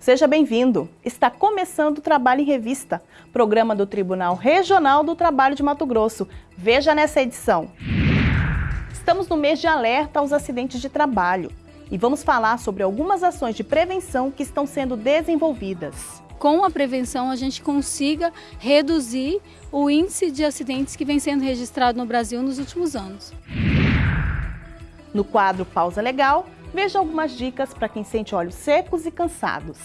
Seja bem-vindo. Está começando o Trabalho em Revista, programa do Tribunal Regional do Trabalho de Mato Grosso. Veja nessa edição. Estamos no mês de alerta aos acidentes de trabalho e vamos falar sobre algumas ações de prevenção que estão sendo desenvolvidas. Com a prevenção, a gente consiga reduzir o índice de acidentes que vem sendo registrado no Brasil nos últimos anos. No quadro Pausa Legal, veja algumas dicas para quem sente olhos secos e cansados.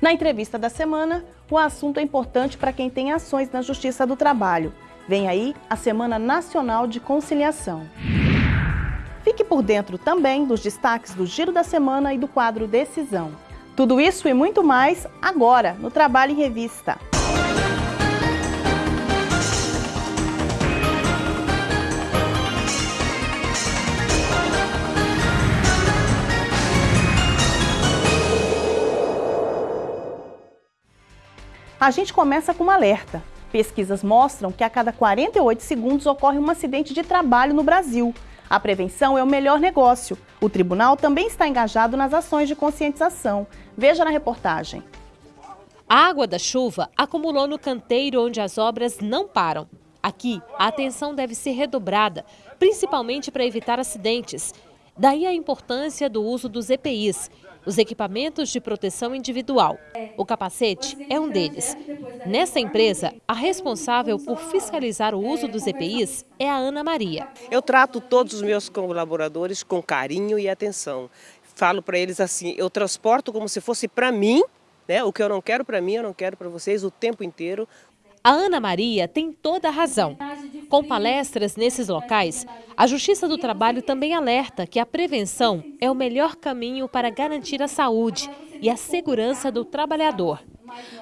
Na entrevista da semana, o assunto é importante para quem tem ações na Justiça do Trabalho. Vem aí a Semana Nacional de Conciliação. Fique por dentro também dos destaques do Giro da Semana e do quadro Decisão. Tudo isso e muito mais agora no Trabalho em Revista. A gente começa com um alerta. Pesquisas mostram que a cada 48 segundos ocorre um acidente de trabalho no Brasil. A prevenção é o melhor negócio. O tribunal também está engajado nas ações de conscientização. Veja na reportagem. A água da chuva acumulou no canteiro onde as obras não param. Aqui, a atenção deve ser redobrada, principalmente para evitar acidentes. Daí a importância do uso dos EPIs, os equipamentos de proteção individual. O capacete é um deles. Nessa empresa, a responsável por fiscalizar o uso dos EPIs é a Ana Maria. Eu trato todos os meus colaboradores com carinho e atenção. Falo para eles assim, eu transporto como se fosse para mim, né? o que eu não quero para mim, eu não quero para vocês o tempo inteiro. A Ana Maria tem toda a razão. Com palestras nesses locais, a Justiça do Trabalho também alerta que a prevenção é o melhor caminho para garantir a saúde e a segurança do trabalhador.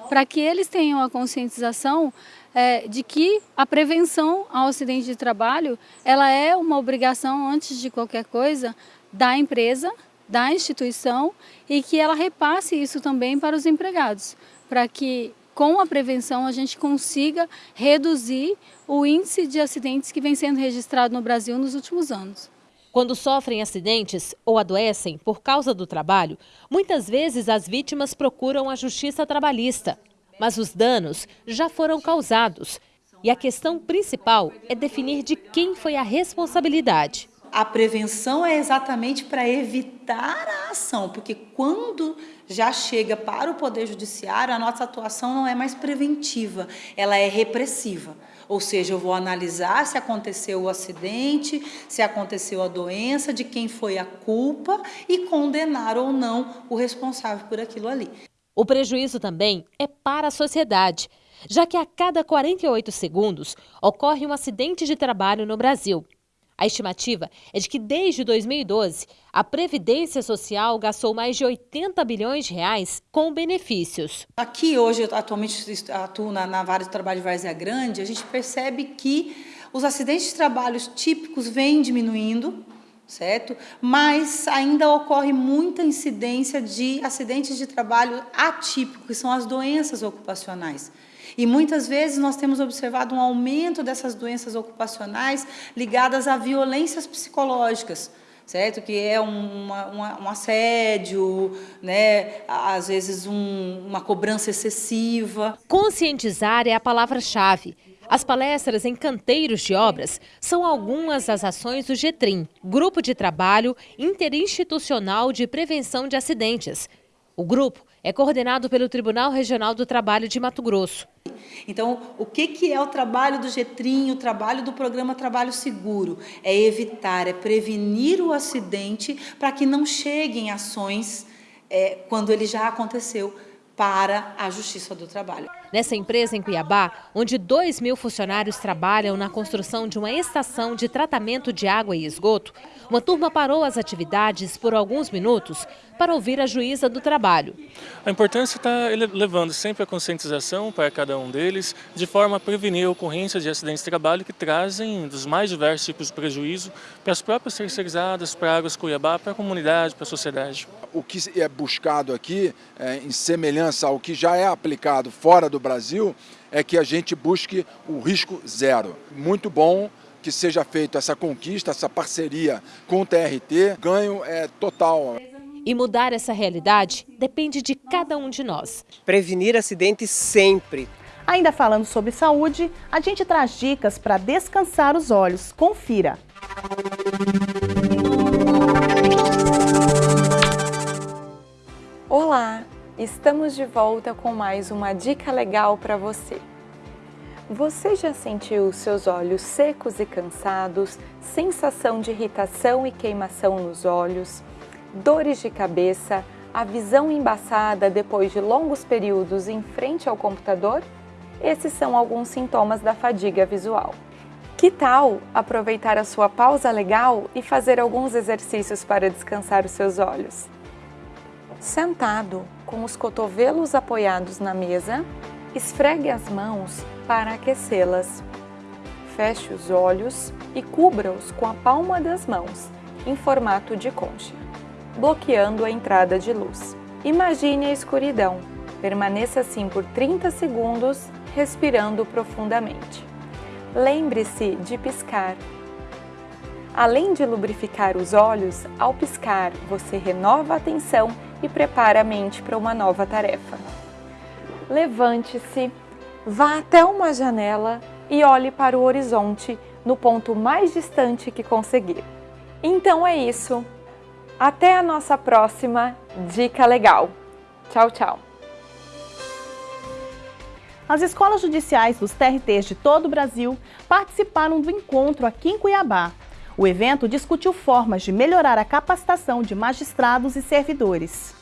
Para que eles tenham a conscientização é, de que a prevenção ao acidente de trabalho ela é uma obrigação, antes de qualquer coisa, da empresa, da instituição e que ela repasse isso também para os empregados, para que com a prevenção a gente consiga reduzir o índice de acidentes que vem sendo registrado no Brasil nos últimos anos. Quando sofrem acidentes ou adoecem por causa do trabalho, muitas vezes as vítimas procuram a justiça trabalhista. Mas os danos já foram causados. E a questão principal é definir de quem foi a responsabilidade. A prevenção é exatamente para evitar a ação, porque quando já chega para o Poder Judiciário, a nossa atuação não é mais preventiva, ela é repressiva. Ou seja, eu vou analisar se aconteceu o acidente, se aconteceu a doença, de quem foi a culpa e condenar ou não o responsável por aquilo ali. O prejuízo também é para a sociedade, já que a cada 48 segundos ocorre um acidente de trabalho no Brasil. A estimativa é de que desde 2012, a Previdência Social gastou mais de 80 bilhões de reais com benefícios. Aqui hoje, eu atualmente atuo na, na vara de trabalho de Várzea Grande, a gente percebe que os acidentes de trabalho típicos vêm diminuindo, certo? Mas ainda ocorre muita incidência de acidentes de trabalho atípicos, que são as doenças ocupacionais. E muitas vezes nós temos observado um aumento dessas doenças ocupacionais ligadas a violências psicológicas certo? Que é uma, uma, um assédio, né? às vezes um, uma cobrança excessiva. Conscientizar é a palavra-chave. As palestras em canteiros de obras são algumas das ações do GETRIM, Grupo de Trabalho Interinstitucional de Prevenção de Acidentes. O grupo é coordenado pelo Tribunal Regional do Trabalho de Mato Grosso. Então, o que, que é o trabalho do GETRIM, o trabalho do programa Trabalho Seguro? É evitar, é prevenir o acidente para que não cheguem ações é, quando ele já aconteceu para a Justiça do Trabalho. Nessa empresa em Cuiabá, onde 2 mil funcionários trabalham na construção de uma estação de tratamento de água e esgoto, uma turma parou as atividades por alguns minutos para ouvir a juíza do trabalho. A importância está levando sempre a conscientização para cada um deles, de forma a prevenir a ocorrência de acidentes de trabalho que trazem dos mais diversos tipos de prejuízo para as próprias terceirizadas, para Águas Cuiabá, para a comunidade, para a sociedade. O que é buscado aqui, é, em semelhança ao que já é aplicado fora do Brasil, é que a gente busque o risco zero. Muito bom que seja feita essa conquista, essa parceria com o TRT, ganho é total. E mudar essa realidade depende de cada um de nós. Prevenir acidentes sempre. Ainda falando sobre saúde, a gente traz dicas para descansar os olhos. Confira! Olá, estamos de volta com mais uma dica legal para você. Você já sentiu seus olhos secos e cansados, sensação de irritação e queimação nos olhos, dores de cabeça, a visão embaçada depois de longos períodos em frente ao computador? Esses são alguns sintomas da fadiga visual. Que tal aproveitar a sua pausa legal e fazer alguns exercícios para descansar os seus olhos? Sentado, com os cotovelos apoiados na mesa, esfregue as mãos para aquecê-las. Feche os olhos e cubra-os com a palma das mãos, em formato de concha, bloqueando a entrada de luz. Imagine a escuridão. Permaneça assim por 30 segundos, respirando profundamente. Lembre-se de piscar. Além de lubrificar os olhos, ao piscar, você renova a atenção e prepara a mente para uma nova tarefa. Levante-se, vá até uma janela e olhe para o horizonte no ponto mais distante que conseguir. Então é isso. Até a nossa próxima Dica Legal. Tchau, tchau. As escolas judiciais dos TRTs de todo o Brasil participaram do encontro aqui em Cuiabá. O evento discutiu formas de melhorar a capacitação de magistrados e servidores.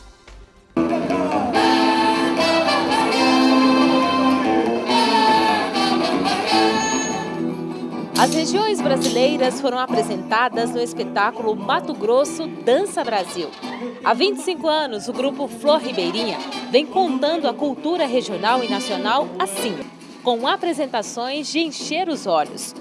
As regiões brasileiras foram apresentadas no espetáculo Mato Grosso Dança Brasil. Há 25 anos, o grupo Flor Ribeirinha vem contando a cultura regional e nacional assim, com apresentações de encher os olhos.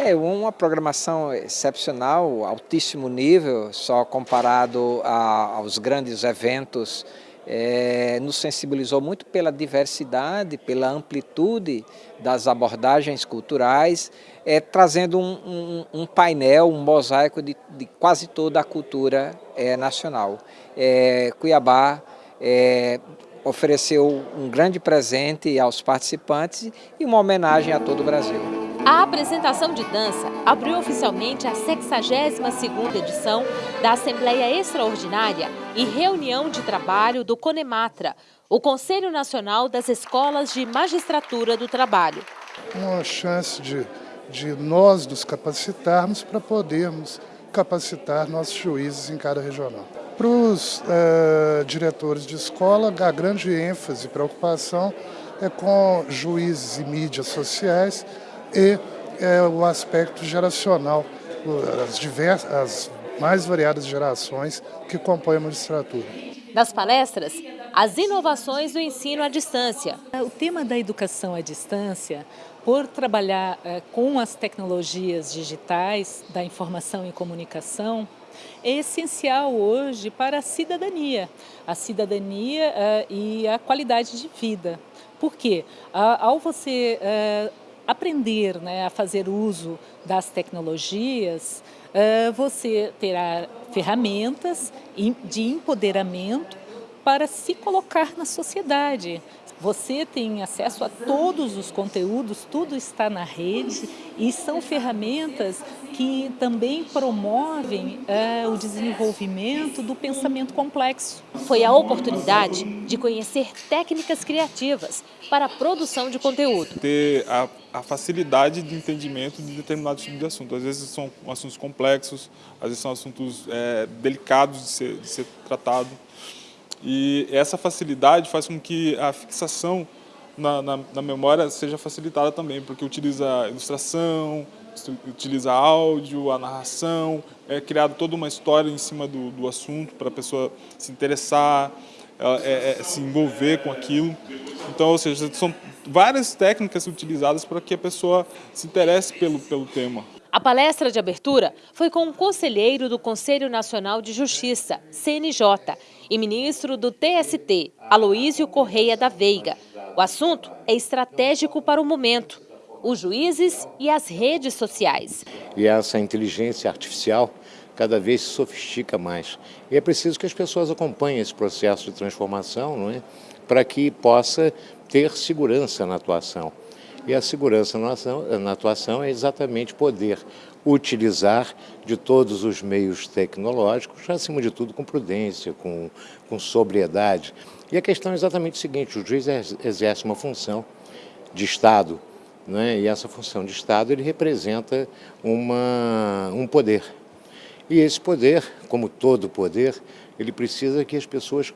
É uma programação excepcional, altíssimo nível, só comparado a, aos grandes eventos. É, nos sensibilizou muito pela diversidade, pela amplitude das abordagens culturais, é, trazendo um, um, um, painel, um mosaico de, de quase toda a cultura é, nacional. É, Cuiabá é, ofereceu um grande presente aos participantes e uma homenagem a todo o Brasil. A apresentação de dança abriu oficialmente a 62ª edição da Assembleia Extraordinária e Reunião de Trabalho do CONEMATRA, o Conselho Nacional das Escolas de Magistratura do Trabalho. Uma chance de, de nós nos capacitarmos para podermos capacitar nossos juízes em cada regional. Para os uh, diretores de escola, a grande ênfase e preocupação é com juízes e mídias sociais, e é, o aspecto geracional, as, diversas, as mais variadas gerações que compõem a magistratura. Nas palestras, as inovações do ensino à distância. O tema da educação à distância, por trabalhar é, com as tecnologias digitais da informação e comunicação, é essencial hoje para a cidadania, a cidadania é, e a qualidade de vida. Por quê? Ao você aprender né, a fazer uso das tecnologias, uh, você terá ferramentas de empoderamento para se colocar na sociedade. Você tem acesso a todos os conteúdos, tudo está na rede e são ferramentas que também promovem é, o desenvolvimento do pensamento complexo. Foi a oportunidade de conhecer técnicas criativas para a produção de conteúdo. Ter a, a facilidade de entendimento de determinados tipos de assuntos. Às vezes são assuntos complexos, às vezes são assuntos é, delicados de ser, de ser tratado. E essa facilidade faz com que a fixação na, na, na memória seja facilitada também, porque utiliza ilustração, utiliza áudio, a narração, é criada toda uma história em cima do, do assunto para a pessoa se interessar, é, é, se envolver com aquilo. Então, ou seja, são várias técnicas utilizadas para que a pessoa se interesse pelo, pelo tema. A palestra de abertura foi com o um conselheiro do Conselho Nacional de Justiça, CNJ, e ministro do TST, Aloísio Correia da Veiga. O assunto é estratégico para o momento, os juízes e as redes sociais. E essa inteligência artificial cada vez se sofistica mais. E é preciso que as pessoas acompanhem esse processo de transformação, não é? para que possa ter segurança na atuação. E a segurança na atuação é exatamente poder utilizar de todos os meios tecnológicos, acima de tudo com prudência, com, com sobriedade. E a questão é exatamente o seguinte, o juiz exerce uma função de Estado, né? e essa função de Estado ele representa uma, um poder. E esse poder, como todo poder, ele precisa que as pessoas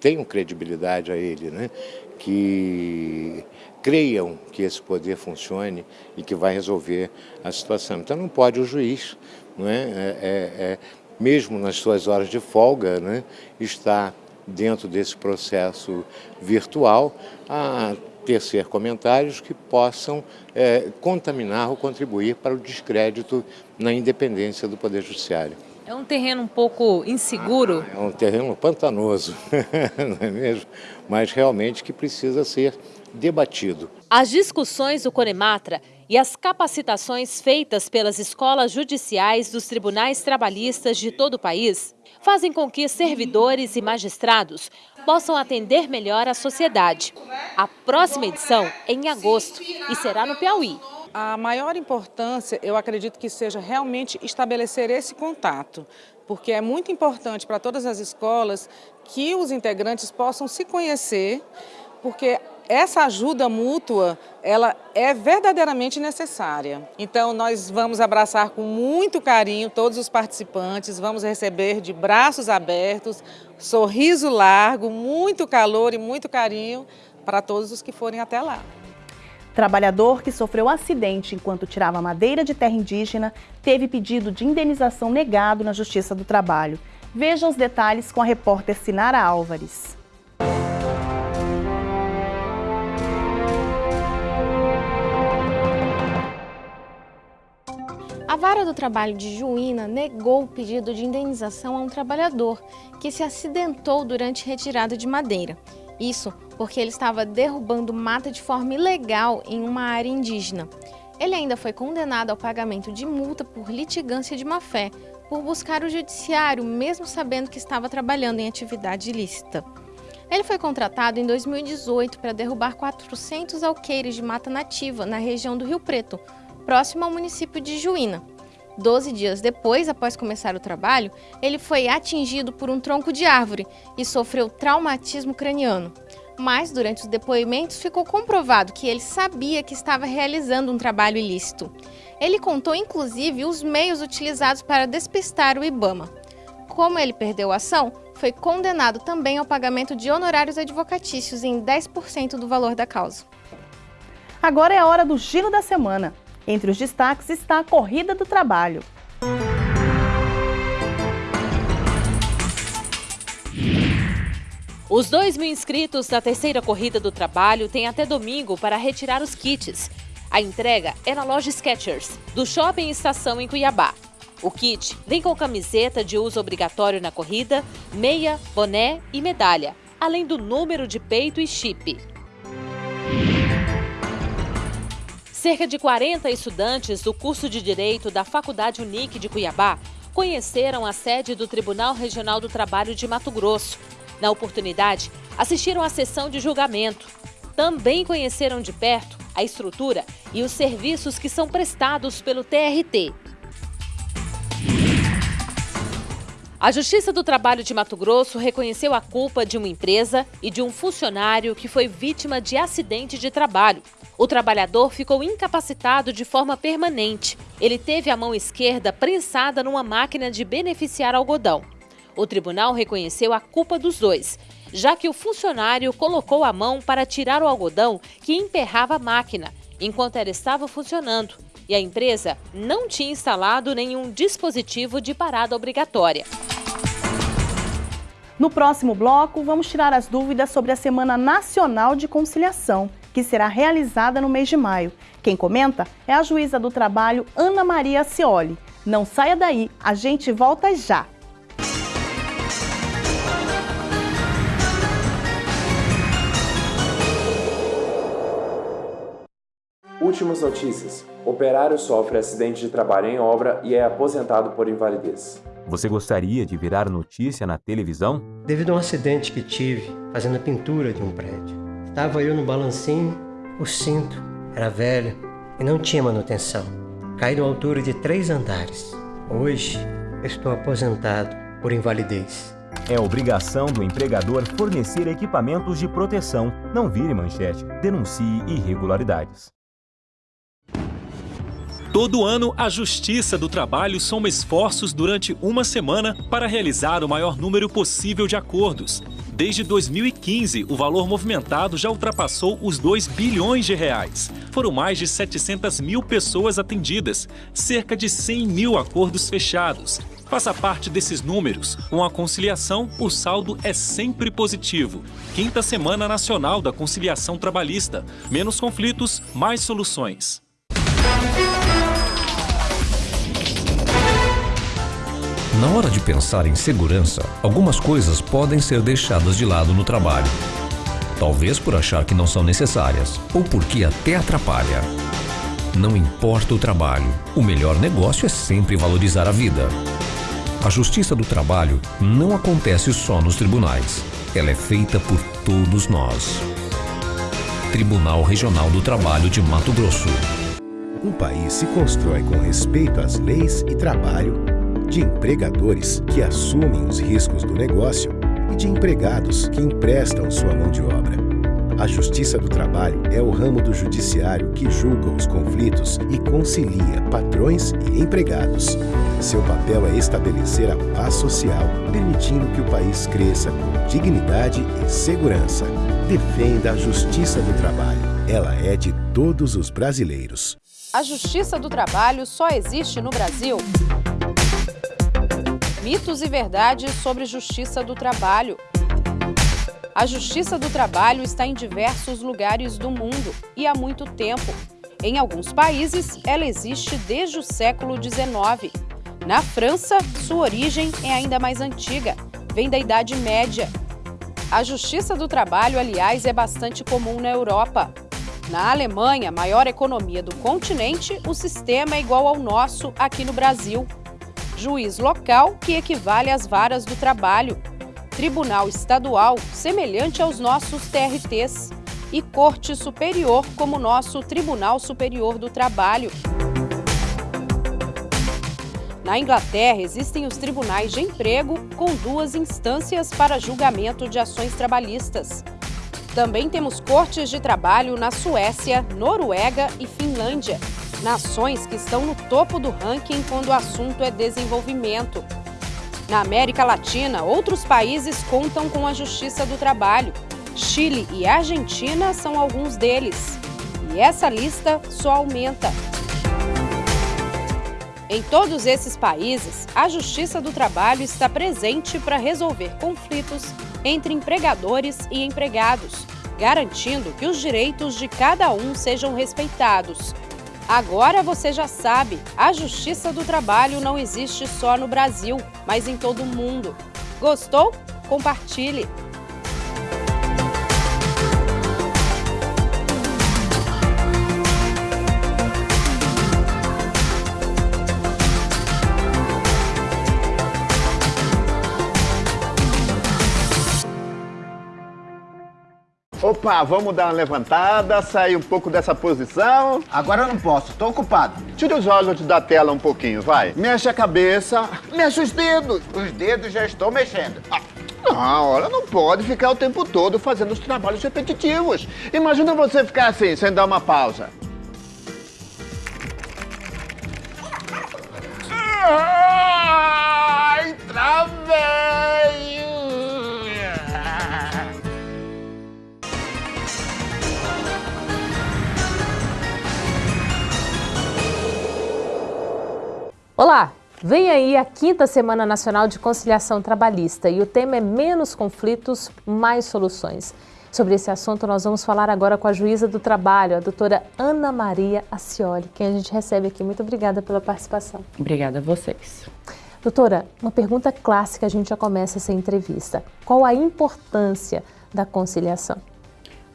tenham credibilidade a ele, né? que creiam que esse poder funcione e que vai resolver a situação. Então não pode o juiz, não é? é, é, é mesmo nas suas horas de folga, né? estar dentro desse processo virtual a tecer comentários que possam é, contaminar ou contribuir para o descrédito na independência do Poder Judiciário. É um terreno um pouco inseguro? É um terreno pantanoso, não é mesmo? Mas realmente que precisa ser debatido. As discussões do Conematra e as capacitações feitas pelas escolas judiciais dos tribunais trabalhistas de todo o país fazem com que servidores e magistrados possam atender melhor a sociedade. A próxima edição é em agosto e será no Piauí. A maior importância, eu acredito que seja realmente estabelecer esse contato, porque é muito importante para todas as escolas que os integrantes possam se conhecer, porque essa ajuda mútua, ela é verdadeiramente necessária. Então, nós vamos abraçar com muito carinho todos os participantes, vamos receber de braços abertos, sorriso largo, muito calor e muito carinho para todos os que forem até lá. Trabalhador que sofreu acidente enquanto tirava madeira de terra indígena teve pedido de indenização negado na Justiça do Trabalho. Veja os detalhes com a repórter Sinara Álvares. A Vara do Trabalho de Juína negou o pedido de indenização a um trabalhador que se acidentou durante retirada de madeira. Isso porque ele estava derrubando mata de forma ilegal em uma área indígena. Ele ainda foi condenado ao pagamento de multa por litigância de má-fé, por buscar o judiciário, mesmo sabendo que estava trabalhando em atividade ilícita. Ele foi contratado em 2018 para derrubar 400 alqueires de mata nativa na região do Rio Preto, próximo ao município de Juína. Doze dias depois, após começar o trabalho, ele foi atingido por um tronco de árvore e sofreu traumatismo craniano. Mas, durante os depoimentos, ficou comprovado que ele sabia que estava realizando um trabalho ilícito. Ele contou, inclusive, os meios utilizados para despistar o Ibama. Como ele perdeu a ação, foi condenado também ao pagamento de honorários advocatícios em 10% do valor da causa. Agora é a hora do Giro da Semana. Entre os destaques está a Corrida do Trabalho. Os 2 mil inscritos da terceira Corrida do Trabalho têm até domingo para retirar os kits. A entrega é na loja Skechers, do Shopping Estação em Cuiabá. O kit vem com camiseta de uso obrigatório na corrida, meia, boné e medalha, além do número de peito e chip. Cerca de 40 estudantes do curso de Direito da Faculdade Unique de Cuiabá conheceram a sede do Tribunal Regional do Trabalho de Mato Grosso. Na oportunidade, assistiram à sessão de julgamento. Também conheceram de perto a estrutura e os serviços que são prestados pelo TRT. A Justiça do Trabalho de Mato Grosso reconheceu a culpa de uma empresa e de um funcionário que foi vítima de acidente de trabalho. O trabalhador ficou incapacitado de forma permanente. Ele teve a mão esquerda prensada numa máquina de beneficiar algodão. O tribunal reconheceu a culpa dos dois, já que o funcionário colocou a mão para tirar o algodão que emperrava a máquina, enquanto ela estava funcionando, e a empresa não tinha instalado nenhum dispositivo de parada obrigatória. No próximo bloco, vamos tirar as dúvidas sobre a Semana Nacional de Conciliação que será realizada no mês de maio. Quem comenta é a juíza do trabalho Ana Maria Cioli. Não saia daí, a gente volta já. Últimas notícias. Operário sofre acidente de trabalho em obra e é aposentado por invalidez. Você gostaria de virar notícia na televisão? Devido a um acidente que tive fazendo a pintura de um prédio. Estava eu no balancinho, o cinto era velho e não tinha manutenção. Caí de uma altura de três andares. Hoje estou aposentado por invalidez. É obrigação do empregador fornecer equipamentos de proteção. Não vire manchete. Denuncie irregularidades. Todo ano, a Justiça do Trabalho soma esforços durante uma semana para realizar o maior número possível de acordos. Desde 2015, o valor movimentado já ultrapassou os 2 bilhões de reais. Foram mais de 700 mil pessoas atendidas, cerca de 100 mil acordos fechados. Faça parte desses números. Com a conciliação, o saldo é sempre positivo. Quinta Semana Nacional da Conciliação Trabalhista. Menos conflitos, mais soluções. Na hora de pensar em segurança, algumas coisas podem ser deixadas de lado no trabalho. Talvez por achar que não são necessárias, ou porque até atrapalha. Não importa o trabalho, o melhor negócio é sempre valorizar a vida. A justiça do trabalho não acontece só nos tribunais. Ela é feita por todos nós. Tribunal Regional do Trabalho de Mato Grosso. Um país se constrói com respeito às leis e trabalho de empregadores que assumem os riscos do negócio e de empregados que emprestam sua mão de obra. A Justiça do Trabalho é o ramo do judiciário que julga os conflitos e concilia patrões e empregados. Seu papel é estabelecer a paz social, permitindo que o país cresça com dignidade e segurança. Defenda a Justiça do Trabalho. Ela é de todos os brasileiros. A Justiça do Trabalho só existe no Brasil. Mitos e verdades sobre justiça do trabalho. A justiça do trabalho está em diversos lugares do mundo e há muito tempo. Em alguns países, ela existe desde o século XIX. Na França, sua origem é ainda mais antiga, vem da Idade Média. A justiça do trabalho, aliás, é bastante comum na Europa. Na Alemanha, maior economia do continente, o sistema é igual ao nosso aqui no Brasil juiz local, que equivale às varas do trabalho, tribunal estadual, semelhante aos nossos TRTs, e corte superior, como nosso Tribunal Superior do Trabalho. Na Inglaterra, existem os tribunais de emprego, com duas instâncias para julgamento de ações trabalhistas. Também temos cortes de trabalho na Suécia, Noruega e Finlândia nações que estão no topo do ranking quando o assunto é desenvolvimento. Na América Latina, outros países contam com a Justiça do Trabalho. Chile e Argentina são alguns deles. E essa lista só aumenta. Em todos esses países, a Justiça do Trabalho está presente para resolver conflitos entre empregadores e empregados, garantindo que os direitos de cada um sejam respeitados Agora você já sabe, a Justiça do Trabalho não existe só no Brasil, mas em todo o mundo. Gostou? Compartilhe! Opa, vamos dar uma levantada, sair um pouco dessa posição. Agora eu não posso, tô ocupado. Tire os olhos da tela um pouquinho, vai. Mexe a cabeça, mexe os dedos. Os dedos já estou mexendo. Ah. Não, olha, não pode ficar o tempo todo fazendo os trabalhos repetitivos. Imagina você ficar assim, sem dar uma pausa. Ai, travei! Olá! Vem aí a quinta Semana Nacional de Conciliação Trabalhista e o tema é Menos conflitos, mais soluções. Sobre esse assunto, nós vamos falar agora com a juíza do trabalho, a doutora Ana Maria Acioli, quem a gente recebe aqui. Muito obrigada pela participação. Obrigada a vocês. Doutora, uma pergunta clássica, a gente já começa essa entrevista. Qual a importância da conciliação?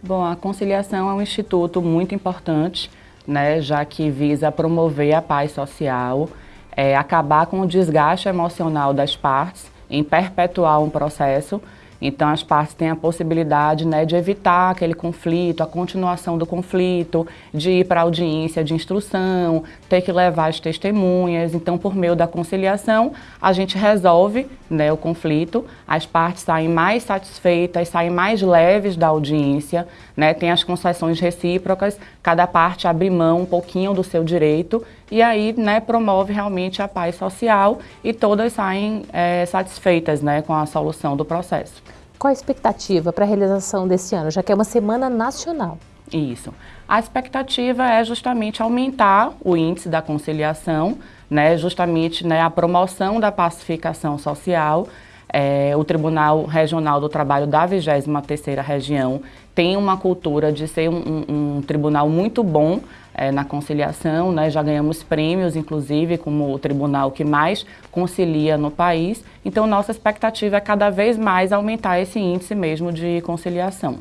Bom, a conciliação é um instituto muito importante, né, já que visa promover a paz social, é, acabar com o desgaste emocional das partes, em perpetuar um processo então, as partes têm a possibilidade né, de evitar aquele conflito, a continuação do conflito, de ir para audiência de instrução, ter que levar as testemunhas. Então, por meio da conciliação, a gente resolve né, o conflito, as partes saem mais satisfeitas, saem mais leves da audiência, né, tem as concessões recíprocas, cada parte abre mão um pouquinho do seu direito e aí né, promove realmente a paz social e todas saem é, satisfeitas né, com a solução do processo. Qual a expectativa para a realização desse ano, já que é uma semana nacional? Isso. A expectativa é justamente aumentar o índice da conciliação, né, justamente né, a promoção da pacificação social. É, o Tribunal Regional do Trabalho da 23ª Região tem uma cultura de ser um, um, um tribunal muito bom é, na conciliação, né? já ganhamos prêmios, inclusive, como o tribunal que mais concilia no país. Então, nossa expectativa é cada vez mais aumentar esse índice mesmo de conciliação.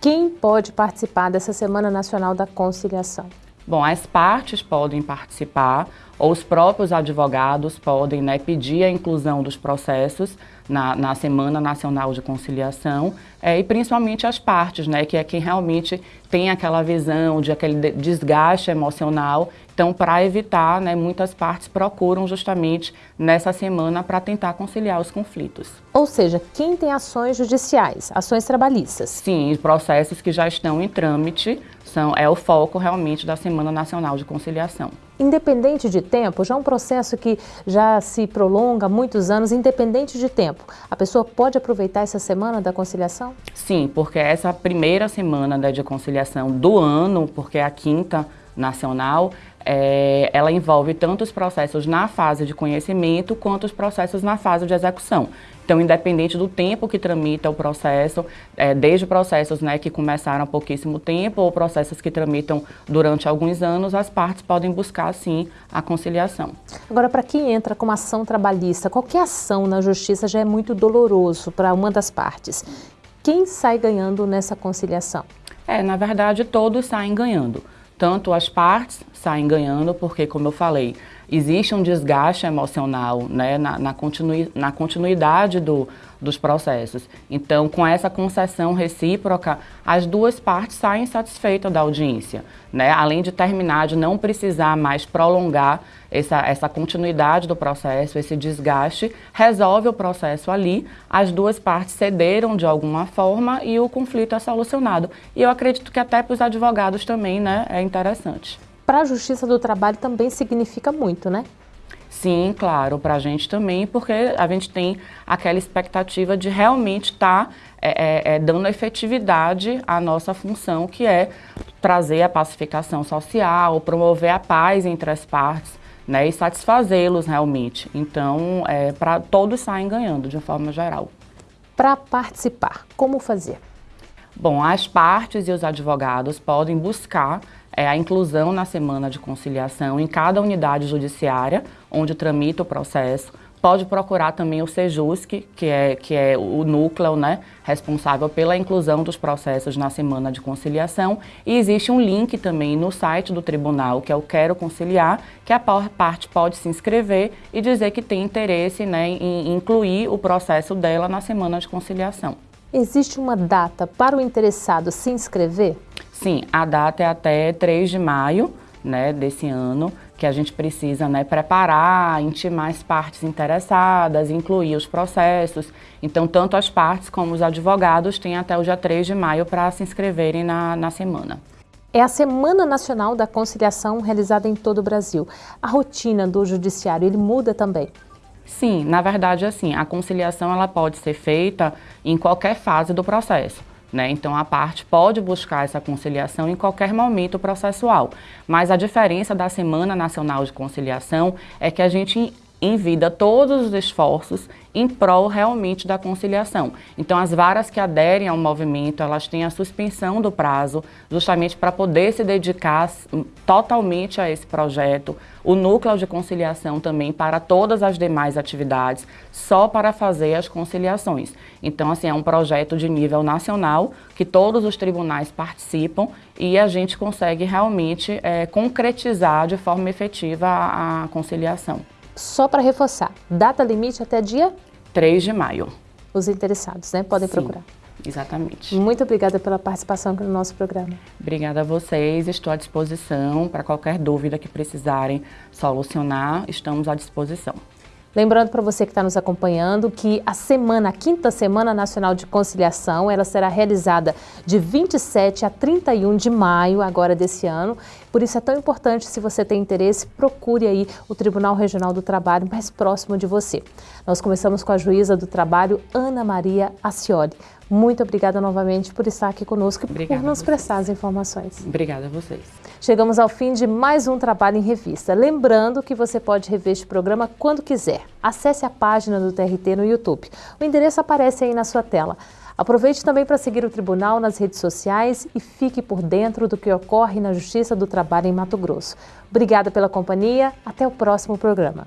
Quem pode participar dessa Semana Nacional da Conciliação? Bom, as partes podem participar, ou os próprios advogados podem né, pedir a inclusão dos processos na, na Semana Nacional de Conciliação, é, e principalmente as partes, né, que é quem realmente tem aquela visão de aquele desgaste emocional. Então, para evitar, né, muitas partes procuram justamente nessa semana para tentar conciliar os conflitos. Ou seja, quem tem ações judiciais, ações trabalhistas? Sim, processos que já estão em trâmite, são, é o foco realmente da Semana Nacional de Conciliação. Independente de tempo, já é um processo que já se prolonga há muitos anos, independente de tempo, a pessoa pode aproveitar essa Semana da Conciliação? Sim, porque essa primeira semana né, de conciliação do ano, porque é a quinta nacional, é, ela envolve tanto os processos na fase de conhecimento quanto os processos na fase de execução. Então, independente do tempo que tramita o processo, é, desde processos né, que começaram há pouquíssimo tempo ou processos que tramitam durante alguns anos, as partes podem buscar, sim, a conciliação. Agora, para quem entra com ação trabalhista, qualquer ação na justiça já é muito doloroso para uma das partes. Quem sai ganhando nessa conciliação? É, na verdade, todos saem ganhando. Tanto as partes saem ganhando, porque, como eu falei, existe um desgaste emocional né, na, na, continui, na continuidade do, dos processos. Então, com essa concessão recíproca, as duas partes saem satisfeitas da audiência. Né? Além de terminar, de não precisar mais prolongar essa, essa continuidade do processo, esse desgaste, resolve o processo ali, as duas partes cederam de alguma forma e o conflito é solucionado. E eu acredito que até para os advogados também né, é interessante para a Justiça do Trabalho também significa muito, né? Sim, claro, para a gente também, porque a gente tem aquela expectativa de realmente estar tá, é, é, é, dando efetividade à nossa função, que é trazer a pacificação social, promover a paz entre as partes, né, e satisfazê-los realmente. Então, é, para todos saem ganhando, de forma geral. Para participar, como fazer? Bom, as partes e os advogados podem buscar é, a inclusão na semana de conciliação em cada unidade judiciária onde tramita o processo. Pode procurar também o SEJUSC, que é, que é o núcleo né, responsável pela inclusão dos processos na semana de conciliação. E existe um link também no site do tribunal, que é o Quero Conciliar, que a parte pode se inscrever e dizer que tem interesse né, em incluir o processo dela na semana de conciliação. Existe uma data para o interessado se inscrever? Sim, a data é até 3 de maio né, desse ano, que a gente precisa né, preparar, intimar as partes interessadas, incluir os processos. Então, tanto as partes como os advogados têm até o dia 3 de maio para se inscreverem na, na semana. É a Semana Nacional da Conciliação realizada em todo o Brasil. A rotina do judiciário, ele muda também? Sim, na verdade, assim, a conciliação ela pode ser feita em qualquer fase do processo. Né? Então, a parte pode buscar essa conciliação em qualquer momento processual. Mas a diferença da Semana Nacional de Conciliação é que a gente em vida todos os esforços em prol realmente da conciliação. Então, as varas que aderem ao movimento, elas têm a suspensão do prazo, justamente para poder se dedicar totalmente a esse projeto. O núcleo de conciliação também para todas as demais atividades, só para fazer as conciliações. Então, assim, é um projeto de nível nacional, que todos os tribunais participam e a gente consegue realmente é, concretizar de forma efetiva a, a conciliação. Só para reforçar, data limite até dia? 3 de maio. Os interessados, né? Podem Sim, procurar. Exatamente. Muito obrigada pela participação aqui no nosso programa. Obrigada a vocês, estou à disposição para qualquer dúvida que precisarem solucionar, estamos à disposição. Lembrando para você que está nos acompanhando que a semana, a quinta Semana Nacional de Conciliação, ela será realizada de 27 a 31 de maio agora desse ano. Por isso é tão importante, se você tem interesse, procure aí o Tribunal Regional do Trabalho mais próximo de você. Nós começamos com a juíza do trabalho, Ana Maria Acioli. Muito obrigada novamente por estar aqui conosco e por nos prestar as informações. Obrigada a vocês. Chegamos ao fim de mais um Trabalho em Revista. Lembrando que você pode rever este programa quando quiser. Acesse a página do TRT no YouTube. O endereço aparece aí na sua tela. Aproveite também para seguir o Tribunal nas redes sociais e fique por dentro do que ocorre na Justiça do Trabalho em Mato Grosso. Obrigada pela companhia. Até o próximo programa.